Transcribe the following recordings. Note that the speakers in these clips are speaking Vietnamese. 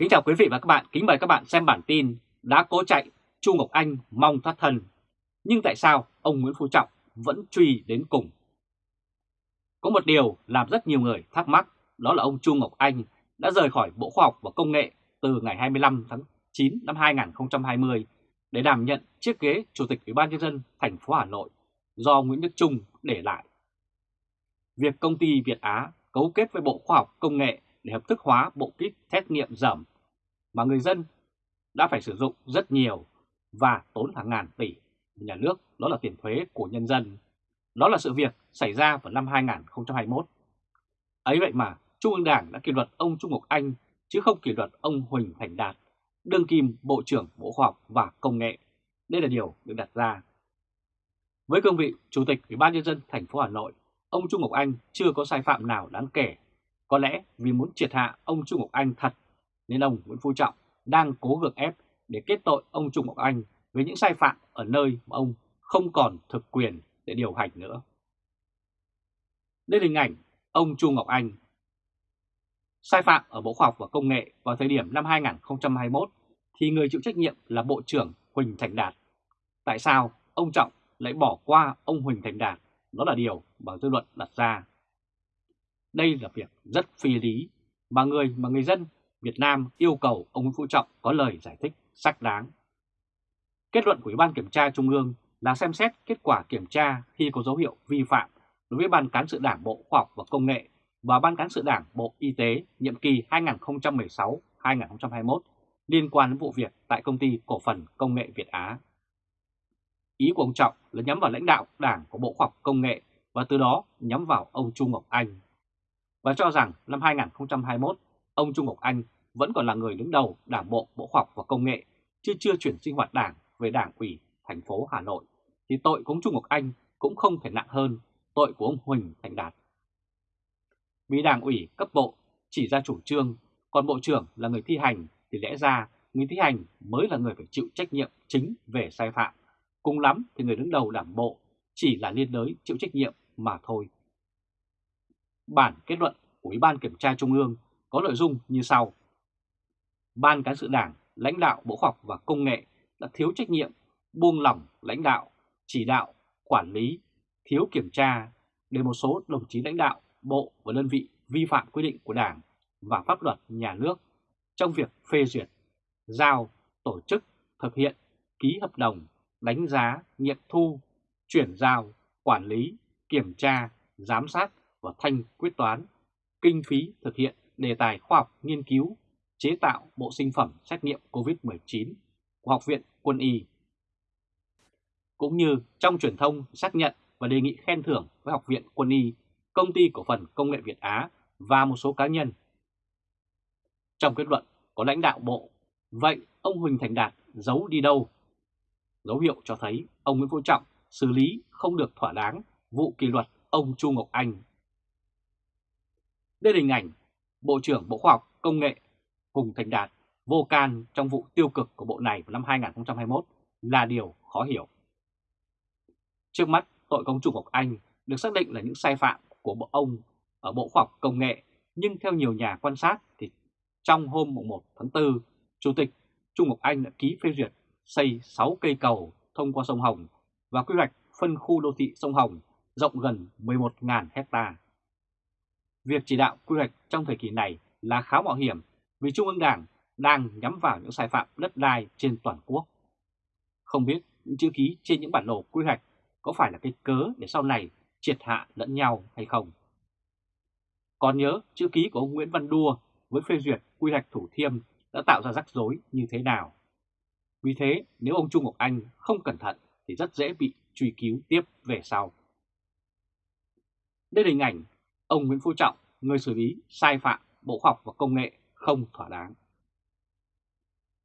Kính chào quý vị và các bạn, kính mời các bạn xem bản tin đã cố chạy, Chu Ngọc Anh mong thoát thân. Nhưng tại sao ông Nguyễn Phú Trọng vẫn truy đến cùng? Có một điều làm rất nhiều người thắc mắc, đó là ông Chu Ngọc Anh đã rời khỏi Bộ Khoa học và Công nghệ từ ngày 25 tháng 9 năm 2020 để đảm nhận chiếc ghế Chủ tịch Ủy ban nhân dân thành phố Hà Nội do Nguyễn Đức Trung để lại. Việc công ty Việt Á cấu kết với Bộ Khoa học Công nghệ để hợp thức hóa bộ kit xét nghiệm giảm mà người dân đã phải sử dụng rất nhiều và tốn hàng ngàn tỷ nhà nước, đó là tiền thuế của nhân dân. Đó là sự việc xảy ra vào năm 2021. Ấy vậy mà Trung ương Đảng đã kỷ luật ông Trung Ngọc Anh chứ không kỷ luật ông Huỳnh Thành Đạt, đương kim Bộ trưởng Bộ Khoa học và Công nghệ. Đây là điều được đặt ra. Với cương vị Chủ tịch Ủy ban nhân dân thành phố Hà Nội, ông Trung Ngọc Anh chưa có sai phạm nào đáng kể. Có lẽ vì muốn triệt hạ ông Trung Ngọc Anh thật nên ông Nguyễn Phú Trọng đang cố gượng ép để kết tội ông Trung Ngọc Anh với những sai phạm ở nơi mà ông không còn thực quyền để điều hành nữa. Đây là hình ảnh ông Trung Ngọc Anh. Sai phạm ở Bộ Khoa học và Công nghệ vào thời điểm năm 2021 thì người chịu trách nhiệm là Bộ trưởng Huỳnh Thành Đạt. Tại sao ông Trọng lại bỏ qua ông Huỳnh Thành Đạt? Đó là điều mà dư luận đặt ra. Đây là việc rất phi lý mà người mà người dân Việt Nam yêu cầu ông Nguyễn Phú Trọng có lời giải thích xác đáng. Kết luận của Ủy ban Kiểm tra Trung ương là xem xét kết quả kiểm tra khi có dấu hiệu vi phạm đối với Ban Cán sự Đảng Bộ Khoa học và Công nghệ và Ban Cán sự Đảng Bộ Y tế nhiệm kỳ 2016-2021 liên quan đến vụ việc tại Công ty Cổ phần Công nghệ Việt Á. Ý của ông Trọng là nhắm vào lãnh đạo Đảng của Bộ Khoa học Công nghệ và từ đó nhắm vào ông Trung Ngọc Anh. Và cho rằng năm 2021, ông Trung Ngọc Anh vẫn còn là người đứng đầu Đảng Bộ Bộ Khoa học và Công nghệ, chứ chưa chuyển sinh hoạt Đảng về Đảng ủy thành phố Hà Nội, thì tội của ông Trung Ngọc Anh cũng không thể nặng hơn tội của ông Huỳnh Thành Đạt. Vì Đảng ủy cấp bộ chỉ ra chủ trương, còn Bộ trưởng là người thi hành thì lẽ ra người thi hành mới là người phải chịu trách nhiệm chính về sai phạm. Cùng lắm thì người đứng đầu đảng bộ chỉ là liên đới chịu trách nhiệm mà thôi. Bản kết luận của Ủy ban Kiểm tra Trung ương có nội dung như sau. Ban Cán sự Đảng, lãnh đạo Bộ Khoa học và Công nghệ đã thiếu trách nhiệm, buông lỏng lãnh đạo, chỉ đạo, quản lý, thiếu kiểm tra để một số đồng chí lãnh đạo, bộ và đơn vị vi phạm quy định của Đảng và pháp luật nhà nước trong việc phê duyệt, giao, tổ chức, thực hiện, ký hợp đồng, đánh giá, nghiệm thu, chuyển giao, quản lý, kiểm tra, giám sát và thanh quyết toán, kinh phí thực hiện đề tài khoa học nghiên cứu, chế tạo bộ sinh phẩm xét nghiệm COVID-19 của Học viện Quân y. Cũng như trong truyền thông xác nhận và đề nghị khen thưởng với Học viện Quân y, Công ty Cổ phần Công nghệ Việt Á và một số cá nhân. Trong kết luận có lãnh đạo bộ, vậy ông Huỳnh Thành Đạt giấu đi đâu? Dấu hiệu cho thấy ông Nguyễn Phú Trọng xử lý không được thỏa đáng vụ kỷ luật ông Chu Ngọc Anh. Đây là hình ảnh Bộ trưởng Bộ Khoa học Công nghệ Hùng Thành Đạt vô can trong vụ tiêu cực của bộ này vào năm 2021 là điều khó hiểu. Trước mắt, tội công Trung Ngọc Anh được xác định là những sai phạm của bộ ông ở Bộ Khoa học Công nghệ, nhưng theo nhiều nhà quan sát thì trong hôm 1 tháng 4, Chủ tịch Trung Ngọc Anh đã ký phê duyệt xây 6 cây cầu thông qua sông Hồng và quy hoạch phân khu đô thị sông Hồng rộng gần 11.000 hecta. Việc chỉ đạo quy hoạch trong thời kỳ này là khá mạo hiểm vì Trung ương Đảng đang nhắm vào những sai phạm đất đai trên toàn quốc. Không biết những chữ ký trên những bản đồ quy hoạch có phải là cái cớ để sau này triệt hạ lẫn nhau hay không? Còn nhớ chữ ký của ông Nguyễn Văn Đua với phê duyệt quy hoạch Thủ Thiêm đã tạo ra rắc rối như thế nào? Vì thế, nếu ông Trung Ngọc Anh không cẩn thận thì rất dễ bị truy cứu tiếp về sau. Đây là hình ảnh ông Nguyễn Phú Trọng, người xử lý sai phạm Bộ Khoa học và Công nghệ không thỏa đáng.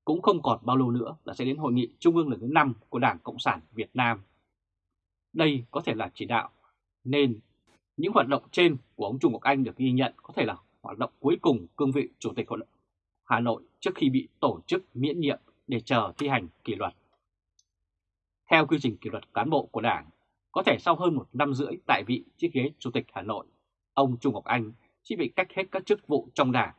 Cũng không còn bao lâu nữa là sẽ đến hội nghị trung ương lần thứ 5 của Đảng Cộng sản Việt Nam. Đây có thể là chỉ đạo, nên những hoạt động trên của ông Trung Ngọc Anh được ghi nhận có thể là hoạt động cuối cùng cương vị Chủ tịch Hội Hà Nội trước khi bị tổ chức miễn nhiệm để chờ thi hành kỷ luật. Theo quy trình kỷ luật cán bộ của Đảng, có thể sau hơn một năm rưỡi tại vị chiếc ghế Chủ tịch Hà Nội, ông Trung Ngọc Anh chỉ bị cách hết các chức vụ trong Đảng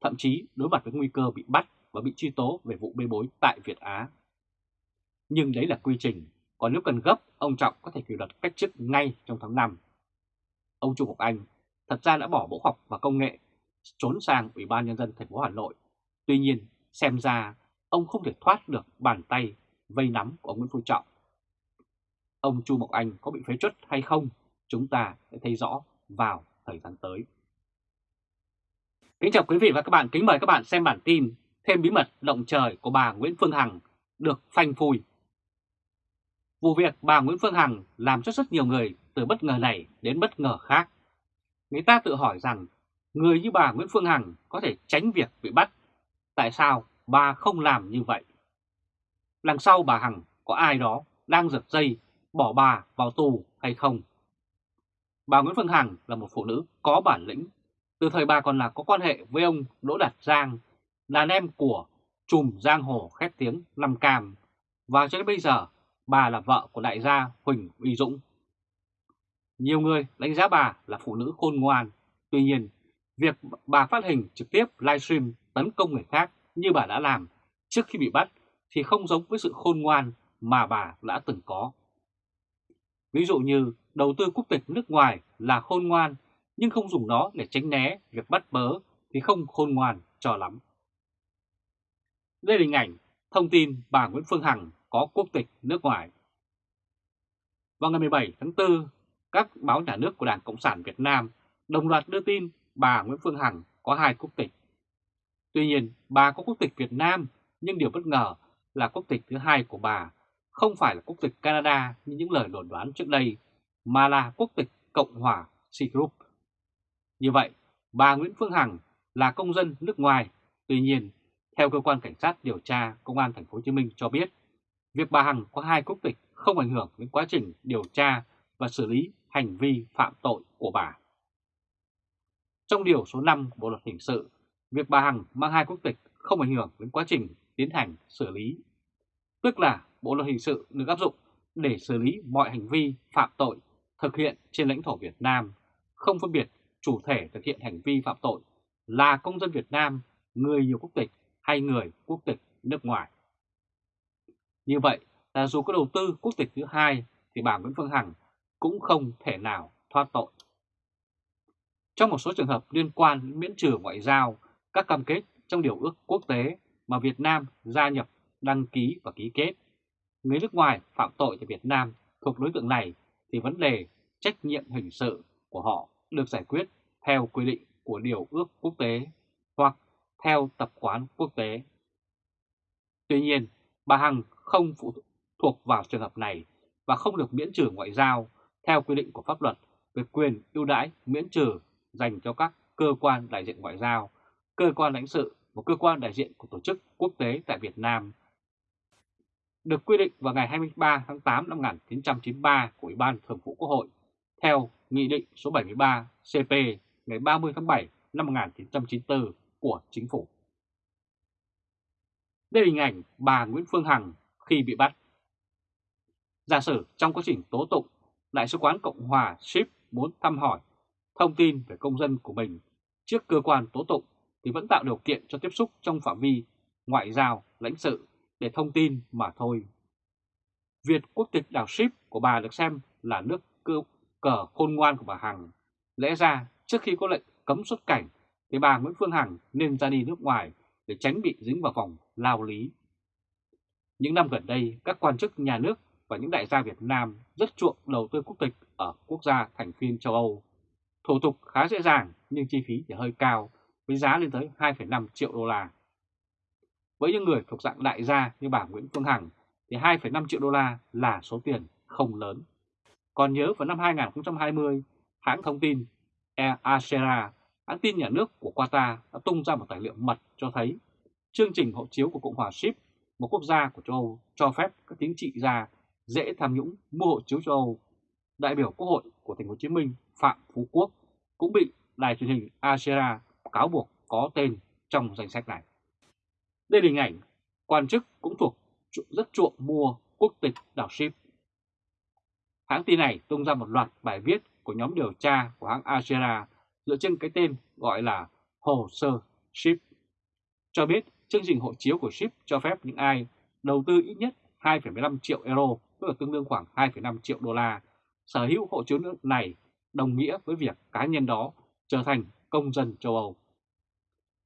thậm chí đối mặt với nguy cơ bị bắt và bị truy tố về vụ bê bối tại Việt Á. Nhưng đấy là quy trình, còn nếu cần gấp, ông Trọng có thể kỷ luật cách chức ngay trong tháng 5. Ông Trung Ngọc Anh thật ra đã bỏ Bộ học và Công nghệ, trốn sang Ủy ban Nhân dân thành phố Hà Nội. Tuy nhiên, xem ra ông không thể thoát được bàn tay vây nắm của ông Nguyễn Phú Trọng. Ông Chu Ngọc Anh có bị phế truất hay không, chúng ta sẽ thấy rõ vào thời gian tới. Kính chào quý vị và các bạn, kính mời các bạn xem bản tin Thêm bí mật động trời của bà Nguyễn Phương Hằng được phanh phui. Vụ việc bà Nguyễn Phương Hằng làm cho rất nhiều người từ bất ngờ này đến bất ngờ khác. Người ta tự hỏi rằng người như bà Nguyễn Phương Hằng có thể tránh việc bị bắt. Tại sao bà không làm như vậy? Đằng sau bà Hằng có ai đó đang giật dây bỏ bà vào tù hay không? Bà Nguyễn Phương Hằng là một phụ nữ có bản lĩnh. Từ thời bà còn là có quan hệ với ông Đỗ Đạt Giang, đàn em của trùm giang hồ khét tiếng Lâm Cam. Và cho đến bây giờ, bà là vợ của đại gia Huỳnh Uy Dũng. Nhiều người đánh giá bà là phụ nữ khôn ngoan. Tuy nhiên, việc bà phát hình trực tiếp livestream tấn công người khác như bà đã làm trước khi bị bắt thì không giống với sự khôn ngoan mà bà đã từng có. Ví dụ như đầu tư quốc tịch nước ngoài là khôn ngoan nhưng không dùng nó để tránh né việc bắt bớ thì không khôn ngoan cho lắm. Đây là hình ảnh thông tin bà Nguyễn Phương Hằng có quốc tịch nước ngoài. Vào ngày 17 tháng 4, các báo nhà nước của Đảng Cộng sản Việt Nam đồng loạt đưa tin bà Nguyễn Phương Hằng có hai quốc tịch. Tuy nhiên, bà có quốc tịch Việt Nam, nhưng điều bất ngờ là quốc tịch thứ hai của bà không phải là quốc tịch Canada như những lời đồn đoán trước đây, mà là quốc tịch Cộng hòa Group. Như vậy, bà Nguyễn Phương Hằng là công dân nước ngoài. Tuy nhiên, theo cơ quan cảnh sát điều tra Công an Thành phố Hồ Chí Minh cho biết, việc bà Hằng có hai quốc tịch không ảnh hưởng đến quá trình điều tra và xử lý hành vi phạm tội của bà. Trong điều số 5 Bộ Luật Hình sự, việc bà Hằng mang hai quốc tịch không ảnh hưởng đến quá trình tiến hành xử lý. Tức là Bộ Luật Hình sự được áp dụng để xử lý mọi hành vi phạm tội thực hiện trên lãnh thổ Việt Nam, không phân biệt chủ thể thực hiện hành vi phạm tội là công dân Việt Nam, người nhiều quốc tịch hay người quốc tịch nước ngoài. Như vậy là dù có đầu tư quốc tịch thứ hai thì bà Nguyễn Phương Hằng cũng không thể nào thoát tội. Trong một số trường hợp liên quan đến miễn trừ ngoại giao, các cam kết trong điều ước quốc tế mà Việt Nam gia nhập, đăng ký và ký kết, người nước ngoài phạm tội tại Việt Nam thuộc đối tượng này thì vấn đề trách nhiệm hình sự của họ được giải quyết theo quy định của điều ước quốc tế hoặc theo tập quán quốc tế. Tuy nhiên, bà Hằng không phụ thuộc vào trường hợp này và không được miễn trừ ngoại giao theo quy định của pháp luật về quyền ưu đãi miễn trừ dành cho các cơ quan đại diện ngoại giao, cơ quan lãnh sự và cơ quan đại diện của tổ chức quốc tế tại Việt Nam. Được quy định vào ngày 23 tháng 8 năm 1993 của Ủy ban Thường vụ Quốc hội theo Nghị định số 73 CP ngày 30 tháng 7 năm 1994 của Chính phủ. Đây là hình ảnh bà Nguyễn Phương Hằng khi bị bắt. Giả sử trong quá trình tố tụng, Đại sứ quán Cộng hòa Ship muốn thăm hỏi thông tin về công dân của mình trước cơ quan tố tụng thì vẫn tạo điều kiện cho tiếp xúc trong phạm vi ngoại giao, lãnh sự để thông tin mà thôi. Việt quốc tịch đảo Ship của bà được xem là nước cơ, cờ khôn ngoan của bà Hằng. Lẽ ra trước khi có lệnh cấm xuất cảnh thì bà Nguyễn Phương Hằng nên ra đi nước ngoài để tránh bị dính vào vòng lao lý. Những năm gần đây, các quan chức nhà nước và những đại gia Việt Nam rất chuộng đầu tư quốc tịch ở quốc gia thành viên châu Âu. Thủ tục khá dễ dàng nhưng chi phí thì hơi cao với giá lên tới 2,5 triệu đô la. Với những người thuộc dạng đại gia như bà Nguyễn Phương Hằng thì 2,5 triệu đô la là số tiền không lớn. Còn nhớ vào năm 2020, hãng thông tin Air Asera, hãng tin nhà nước của Qatar đã tung ra một tài liệu mật cho thấy chương trình hộ chiếu của Cộng hòa Ship, một quốc gia của châu Âu, cho phép các chính trị gia dễ tham nhũng mua hộ chiếu châu Âu. Đại biểu Quốc hội của thành phố Hồ Chí Minh Phạm Phú Quốc cũng bị đài truyền hình Asera cáo buộc có tên trong danh sách này. Đây là hình ảnh quan chức cũng thuộc rất chuộng mua quốc tịch đảo Ship. Hãng tin này tung ra một loạt bài viết của nhóm điều tra của hãng Agera dựa trên cái tên gọi là hồ sơ Ship. cho biết chương trình hộ chiếu của ship cho phép những ai đầu tư ít nhất 2,15 triệu euro, tức là tương đương khoảng 2,5 triệu đô la, sở hữu hộ chiếu nước này đồng nghĩa với việc cá nhân đó trở thành công dân châu Âu.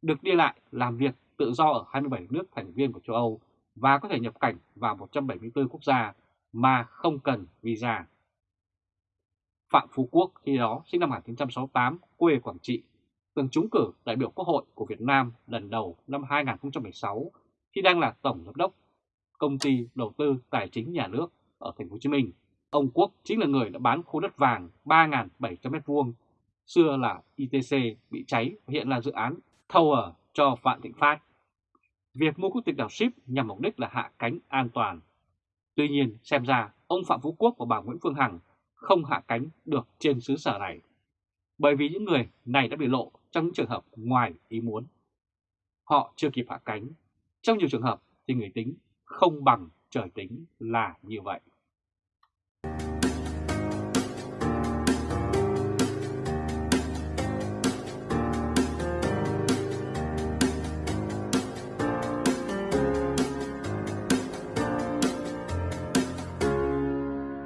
Được đi lại, làm việc tự do ở 27 nước thành viên của châu Âu và có thể nhập cảnh vào 174 quốc gia mà không cần visa. Phạm Phú Quốc khi đó sinh năm 1968, quê Quảng Trị, từng trúng cử đại biểu Quốc hội của Việt Nam lần đầu năm 2016 khi đang là Tổng Giám đốc Công ty Đầu tư Tài chính Nhà nước ở Thành phố Hồ Chí Minh. Ông Quốc chính là người đã bán khu đất vàng 3.700m2, xưa là ITC bị cháy và hiện là dự án Tower cho Vạn Thịnh Phát. Việc mua quốc tịch đảo ship nhằm mục đích là hạ cánh an toàn. Tuy nhiên, xem ra ông Phạm Phú Quốc và bà Nguyễn Phương Hằng không hạ cánh được trên xứ sở này. Bởi vì những người này đã bị lộ trong những trường hợp ngoài ý muốn. Họ chưa kịp hạ cánh. Trong nhiều trường hợp thì người tính không bằng trời tính là như vậy.